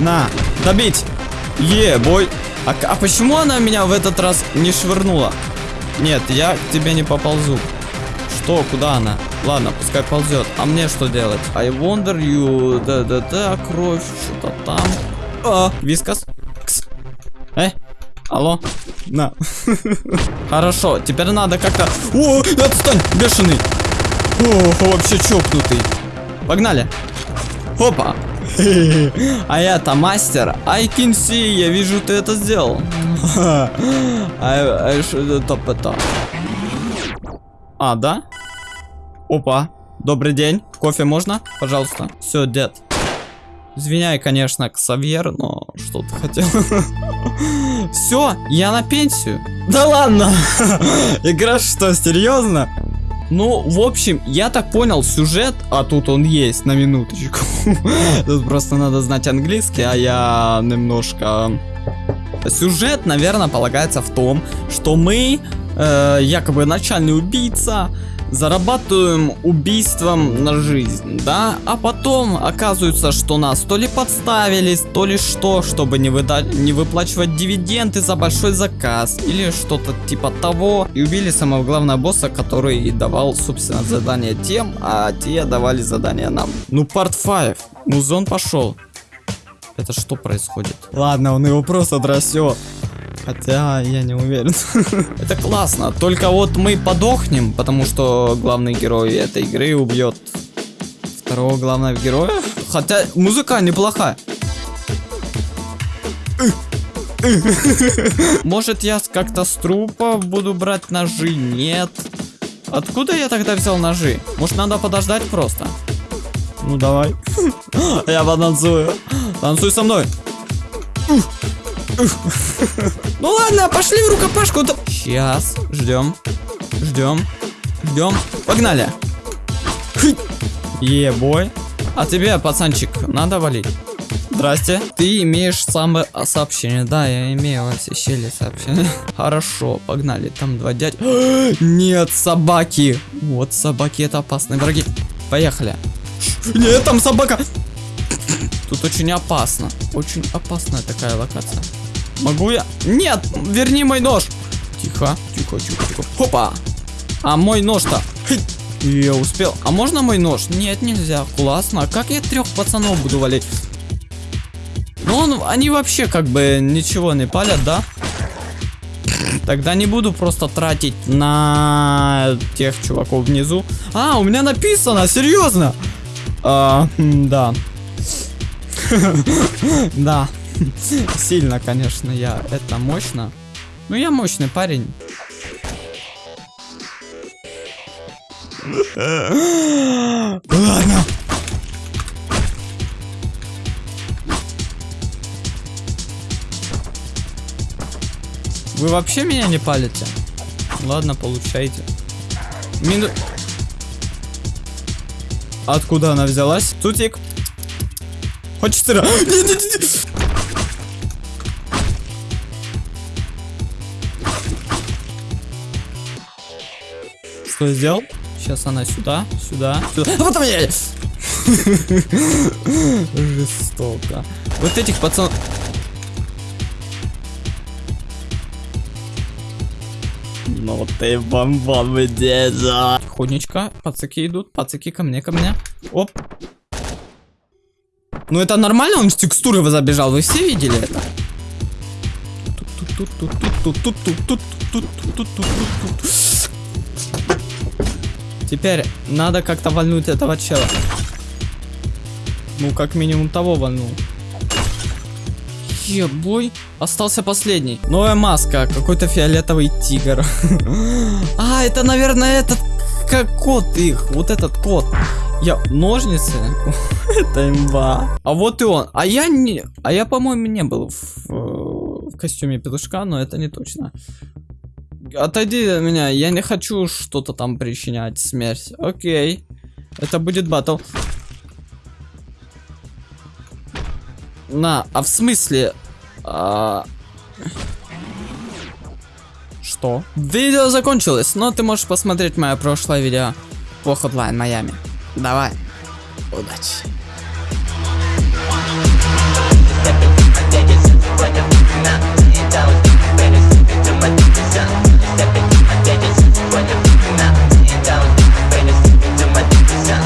На, добить. Е, бой. А, а почему она меня в этот раз не швырнула? Нет, я к тебе не поползу. Что, куда она? Ладно, пускай ползет. А мне что делать? I wonder you... Да-да-да, кровь, что-то там. А, вискас. Кс. Э, алло. На. Хорошо, теперь надо как-то... О, отстань, бешеный. О, вообще чокнутый. Погнали. Опа. А я-то мастер. I can see, я вижу, ты это сделал. А что это это? А, да? Опа. Добрый день. Кофе можно? Пожалуйста. Все, дед. Извиняй, конечно, Ксавьер, но что ты хотел? Все, я на пенсию. Да ладно. Игра что, серьезно? Ну, в общем, я так понял сюжет, а тут он есть, на минуточку. Тут просто надо знать английский, а я немножко... Сюжет, наверное, полагается в том, что мы, э, якобы начальный убийца, зарабатываем убийством на жизнь, да? А потом оказывается, что нас то ли подставились, то ли что, чтобы не, выдать, не выплачивать дивиденды за большой заказ, или что-то типа того. И убили самого главного босса, который давал, собственно, задание тем, а те давали задание нам. Ну, парт 5. Музон пошел. Это что происходит? Ладно, он его просто дросет. Хотя я не уверен. Это классно. Только вот мы подохнем, потому что главный герой этой игры убьет второго главного героя. Хотя музыка неплохая. Может я как-то с трупа буду брать ножи? Нет. Откуда я тогда взял ножи? Может надо подождать просто? Ну давай. Я потанцую. Танцуй со мной. Ну ладно, пошли в рукопашку. Сейчас, ждем, ждем, ждем. Погнали. Ебой. А тебе, пацанчик, надо валить? Здрасте. Ты имеешь самое а, сообщение. Да, я имею щели сообщение. Хорошо, погнали. Там два дядь. Нет, собаки. Вот собаки это опасные враги. Поехали. Нет, там собака. Тут очень опасно. Очень опасная такая локация. Могу я? Нет, верни мой нож. Тихо, тихо, тихо, тихо. Хопа. А мой нож-то? Я успел. А можно мой нож? Нет, нельзя. Классно. А как я трех пацанов буду валить? Ну, он, они вообще как бы ничего не палят, да? Тогда не буду просто тратить на тех чуваков внизу. А, у меня написано, серьезно? А, да. Да. Сильно, конечно, я. Это мощно. Ну, я мощный парень. Ладно. Вы вообще меня не палите? Ладно, получайте. Мину... Откуда она взялась? Тутик. Хочется... Что я сделал? Сейчас она сюда, сюда, сюда. А потом я... Жестоко. Вот этих пацанов... Ну ты бомбон деда. Тихонечко, пацаки идут, пацаки ко мне, ко мне. Оп. Ну это нормально, он с текстуры забежал, вы все видели это? Теперь надо как-то вальнуть этого чела. Ну, как минимум того вальнул. Ебой. Остался последний. Новая маска. Какой-то фиолетовый тигр. А, это, наверное, этот... Как кот их. Вот этот кот. Я... Ножницы? Это имба. А вот и он. А я не... А я, по-моему, не был в, э, в костюме петушка, но это не точно. Отойди от меня. Я не хочу что-то там причинять. Смерть. Окей. Это будет батл. На, а в смысле? А, Что? Видео закончилось, но ты можешь посмотреть мое прошлое видео по Hotline Miami. Давай. Удачи.